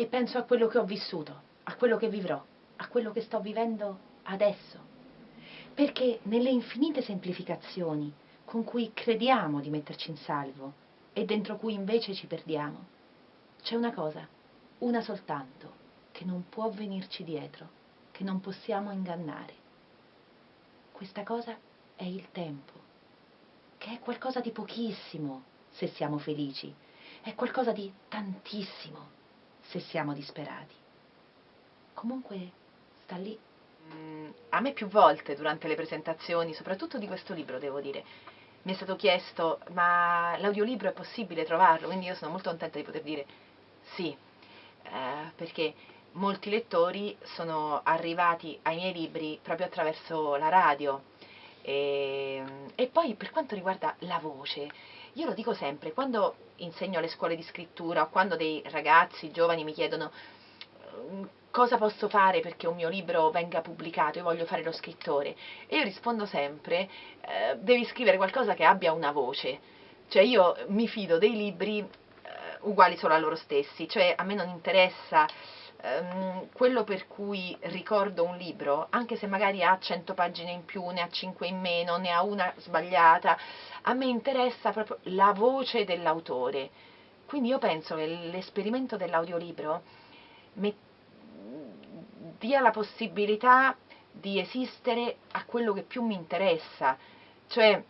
e penso a quello che ho vissuto, a quello che vivrò, a quello che sto vivendo adesso. Perché nelle infinite semplificazioni con cui crediamo di metterci in salvo e dentro cui invece ci perdiamo, c'è una cosa, una soltanto, che non può venirci dietro, che non possiamo ingannare. Questa cosa è il tempo, che è qualcosa di pochissimo se siamo felici, è qualcosa di tantissimo se siamo disperati. Comunque sta lì. Mm, a me più volte durante le presentazioni, soprattutto di questo libro, devo dire, mi è stato chiesto ma l'audiolibro è possibile trovarlo? Quindi io sono molto contenta di poter dire sì, eh, perché molti lettori sono arrivati ai miei libri proprio attraverso la radio e, e poi per quanto riguarda la voce, io lo dico sempre, quando insegno alle scuole di scrittura o quando dei ragazzi giovani mi chiedono mm, cosa posso fare perché un mio libro venga pubblicato, io voglio fare lo scrittore, e io rispondo sempre, eh, devi scrivere qualcosa che abbia una voce, cioè io mi fido dei libri eh, uguali solo a loro stessi, cioè a me non interessa ehm, quello per cui ricordo un libro, anche se magari ha 100 pagine in più, ne ha 5 in meno, ne ha una sbagliata, a me interessa proprio la voce dell'autore. Quindi io penso che l'esperimento dell'audiolibro dia la possibilità di esistere a quello che più mi interessa, cioè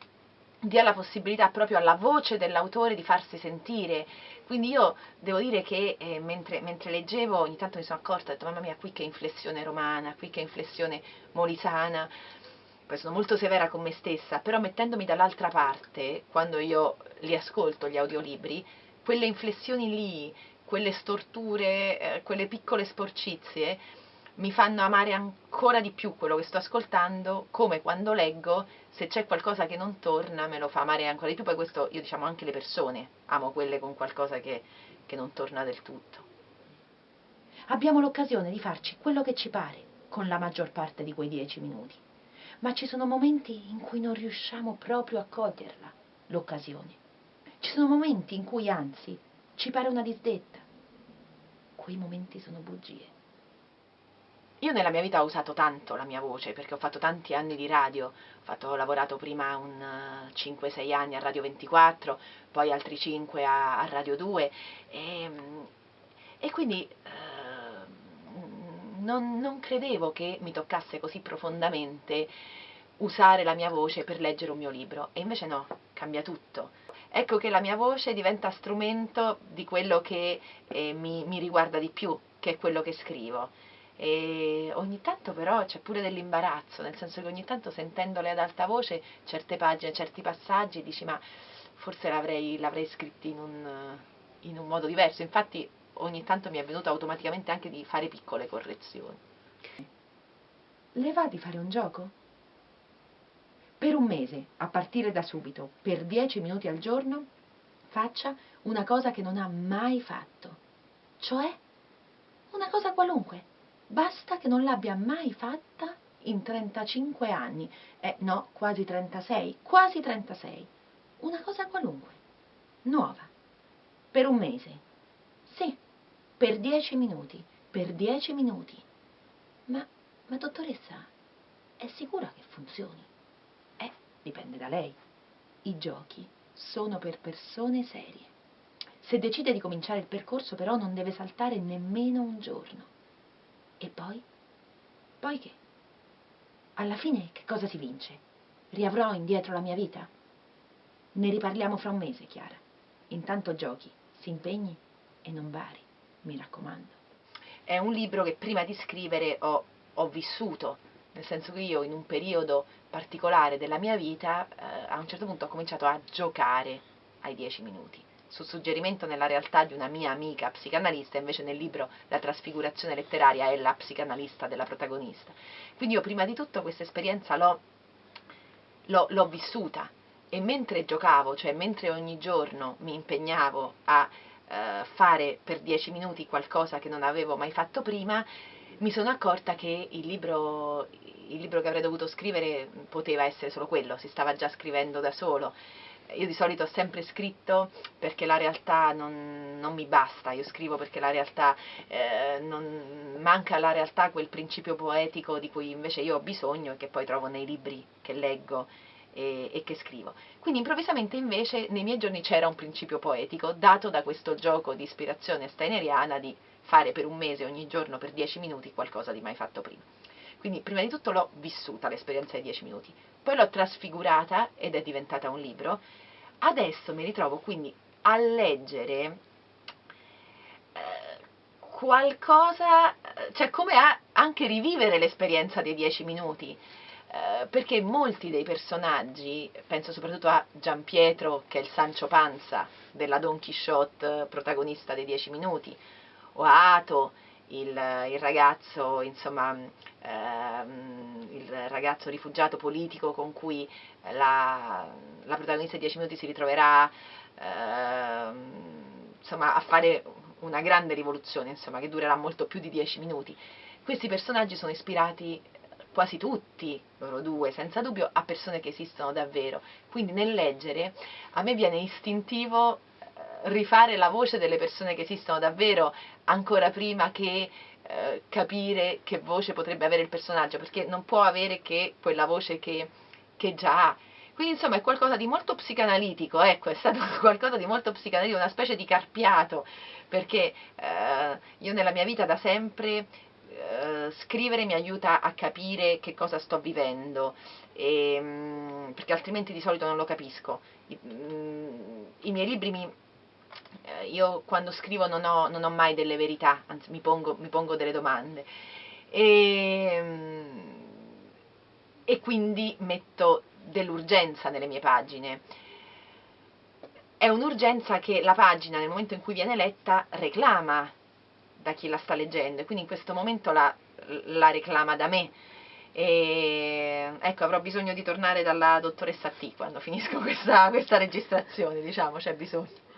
dia la possibilità proprio alla voce dell'autore di farsi sentire. Quindi io devo dire che eh, mentre, mentre, leggevo ogni tanto mi sono accorta, ho detto mamma mia qui che inflessione romana, qui che inflessione molisana, poi sono molto severa con me stessa, però mettendomi dall'altra parte, quando io li ascolto gli audiolibri, quelle inflessioni lì, quelle storture, eh, quelle piccole sporcizie, mi fanno amare ancora di più quello che sto ascoltando, come quando leggo, se c'è qualcosa che non torna me lo fa amare ancora di più, poi questo io diciamo anche le persone, amo quelle con qualcosa che, che non torna del tutto. Abbiamo l'occasione di farci quello che ci pare con la maggior parte di quei dieci minuti ma ci sono momenti in cui non riusciamo proprio a coglierla, l'occasione. Ci sono momenti in cui anzi ci pare una disdetta. Quei momenti sono bugie. Io nella mia vita ho usato tanto la mia voce perché ho fatto tanti anni di radio, ho, fatto, ho lavorato prima un 5-6 eh, anni a Radio 24, poi altri 5 a, a Radio 2 e, e quindi eh, non, non credevo che mi toccasse così profondamente usare la mia voce per leggere un mio libro e invece no, cambia tutto. Ecco che la mia voce diventa strumento di quello che eh, mi, mi, riguarda di più, che è quello che scrivo. E ogni tanto però c'è pure dell'imbarazzo, nel senso che ogni tanto sentendole ad alta voce certe pagine, certi passaggi, dici ma forse l'avrei, l'avrei scritti in un, in un modo diverso. Infatti ogni tanto mi è venuto automaticamente anche di fare piccole correzioni. Le va di fare un gioco? Per un mese, a partire da subito, per 10 minuti al giorno, faccia una cosa che non ha mai fatto. Cioè, una cosa qualunque. Basta che non l'abbia mai fatta in 35 anni. Eh, no, quasi 36, quasi 36. Una cosa qualunque. Nuova. Per un mese sì, per dieci minuti, per dieci minuti. Ma, ma dottoressa, è sicura che funzioni? Eh, dipende da lei. I giochi sono per persone serie. Se decide di cominciare il percorso però non deve saltare nemmeno un giorno. E poi? Poi che? Alla fine che cosa si vince? Riavrò indietro la mia vita? Ne riparliamo fra un mese, Chiara. Intanto giochi, si impegni e non vari, mi raccomando. È un libro che prima di scrivere ho, ho vissuto, nel senso che io in un periodo particolare della mia vita eh, a un certo punto ho cominciato a giocare ai dieci minuti su suggerimento nella realtà di una mia amica psicanalista, invece nel libro La trasfigurazione letteraria è la psicanalista della protagonista. Quindi io prima di tutto questa esperienza l'ho, l'ho, l'ho vissuta e mentre giocavo, cioè mentre ogni giorno mi impegnavo a eh, fare per dieci minuti qualcosa che non avevo mai fatto prima, mi sono accorta che il libro, il libro che avrei dovuto scrivere poteva essere solo quello, si stava già scrivendo da solo. Io di solito ho sempre scritto perché la realtà non, non mi basta, io scrivo perché la realtà eh, non, manca alla realtà quel principio poetico di cui invece io ho bisogno e che poi trovo nei libri che leggo e, e, che scrivo. Quindi improvvisamente invece nei miei giorni c'era un principio poetico dato da questo gioco di ispirazione steineriana di fare per un mese ogni giorno per dieci minuti qualcosa di mai fatto prima. Quindi prima di tutto l'ho vissuta l'esperienza dei dieci minuti, poi l'ho trasfigurata ed è diventata un libro. Adesso mi ritrovo quindi a leggere eh, qualcosa, cioè come a anche rivivere l'esperienza dei dieci minuti. Eh, perché molti dei personaggi, penso soprattutto a Gian Pietro, che è il Sancho Panza della Don Quixote, protagonista dei Dieci Minuti, o a Ato, il, il ragazzo, insomma, ehm, il ragazzo rifugiato politico con cui la, la protagonista di Dieci Minuti si ritroverà ehm, insomma, a fare una grande rivoluzione, insomma, che durerà molto più di dieci minuti. Questi personaggi sono ispirati quasi tutti, loro due, senza dubbio, a persone che esistono davvero. Quindi nel leggere a me viene istintivo rifare la voce delle persone che esistono davvero ancora prima che eh, capire che voce potrebbe avere il personaggio, perché non può avere che quella voce che, che già ha. Quindi insomma è qualcosa di molto psicanalitico, ecco, è stato qualcosa di molto psicanalitico, una specie di carpiato, perché eh, io nella mia vita da sempre eh, scrivere mi aiuta a capire che cosa sto vivendo, e, mm, perché altrimenti di solito non lo capisco. I, mm, i miei libri mi, eh, io quando scrivo non ho, non ho, mai delle verità, anzi mi pongo, mi pongo delle domande. E, mm, e quindi metto dell'urgenza nelle mie pagine. È un'urgenza che la pagina nel momento in cui viene letta reclama da chi la sta leggendo e quindi in questo momento la, la reclama da me. E ecco, avrò bisogno di tornare dalla dottoressa T quando finisco questa, questa registrazione, diciamo, c'è bisogno.